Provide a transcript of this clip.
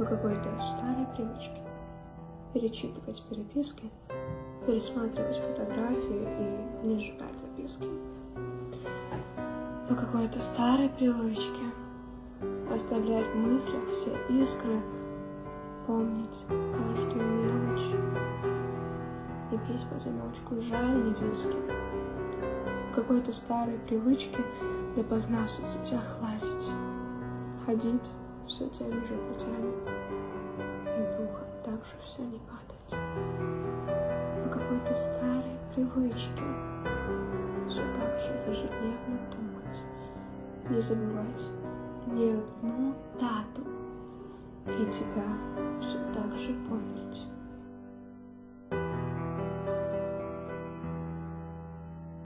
по какой-то старой привычке. Перечитывать переписки, пересматривать фотографии и не сжигать записки. По какой-то старой привычке. Оставлять в мыслях все искры, помнить каждую мелочь. И пить по замелочку жаль не виски. По какой-то старой привычке допоздна в соцсетях лазить, ходить все теми же путями духом так же все не падать. По какой-то старой привычке все так же ежедневно думать, не забывать ни одну дату и тебя все так же помнить.